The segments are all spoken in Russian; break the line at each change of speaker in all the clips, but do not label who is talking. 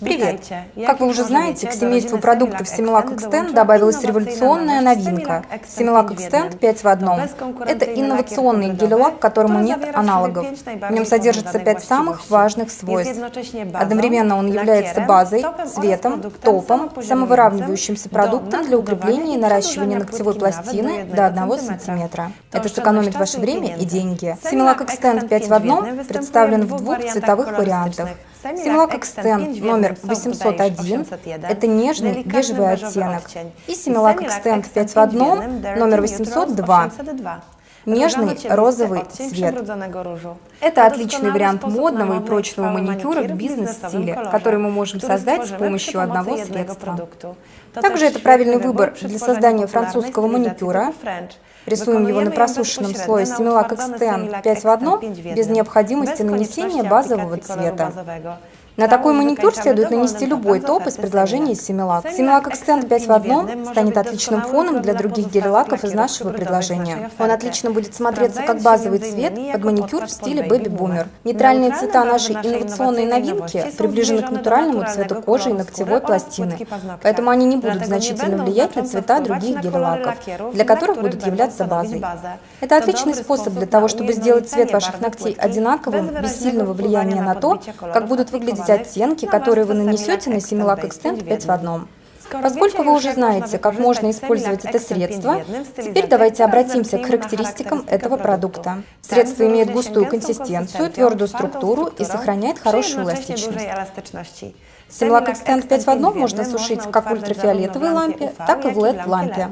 Привет! Как вы уже знаете, к семейству продуктов Similac Extend добавилась революционная новинка – Similac Extend 5 в одном. Это инновационный гель-лак, которому нет аналогов. В нем содержится 5 самых важных свойств. Одновременно он является базой, цветом, топом, самовыравнивающимся продуктом для укрепления и наращивания ногтевой пластины до 1 см. Это сэкономит ваше время и деньги. Similac Extend 5 в одном представлен в двух цветовых вариантах. Similac Extend номер 801 – это нежный бежевый оттенок. И Similac Extend 5 в одном номер 802 нежный розовый цвет. Это отличный вариант модного и прочного маникюра в бизнес-стиле, который мы можем создать с помощью одного средства. Также это правильный выбор для создания французского маникюра. Рисуем его на просушенном слое Similac Extend 5 в одном без необходимости нанесения базового цвета. На такой маникюр следует нанести любой топ из предложения Similac. Similac Extend 5 в одном станет отличным фоном для других гель-лаков из нашего предложения. Он отлично будет смотреться как базовый цвет под маникюр в стиле Baby Boomer. Нейтральные цвета нашей инновационной новинки приближены к натуральному цвету кожи и ногтевой пластины, поэтому они не будут значительно влиять на цвета других гель-лаков, для которых будут являться базой. Это отличный способ для того, чтобы сделать цвет ваших ногтей одинаковым, без сильного влияния на то, как будут выглядеть есть оттенки, которые вы нанесете на Similac Extend 5 в одном. Поскольку вы уже знаете, как можно использовать это средство, теперь давайте обратимся к характеристикам этого продукта. Средство имеет густую консистенцию, твердую структуру и сохраняет хорошую эластичность. Similac Extend 5 в одном можно сушить как в ультрафиолетовой лампе, так и в LED-лампе.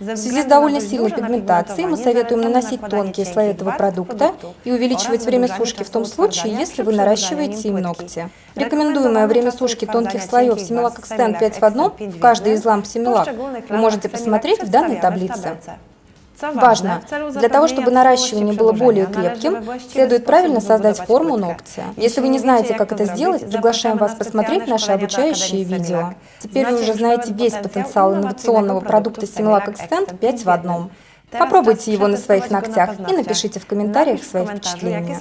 В связи с довольно сильной пигментацией мы советуем наносить тонкие слои этого продукта и увеличивать время сушки в том случае, если вы наращиваете им ногти. Рекомендуемое время сушки тонких слоев Similac Extend 5 в одном в каждой из ламп Similac вы можете посмотреть в данной таблице. Важно! Для того, чтобы наращивание было более крепким, следует правильно создать форму ногтя. Если вы не знаете, как это сделать, приглашаем вас посмотреть наши обучающие видео. Теперь вы уже знаете весь потенциал инновационного продукта Similac Extend 5 в одном. Попробуйте его на своих ногтях и напишите в комментариях свои впечатления.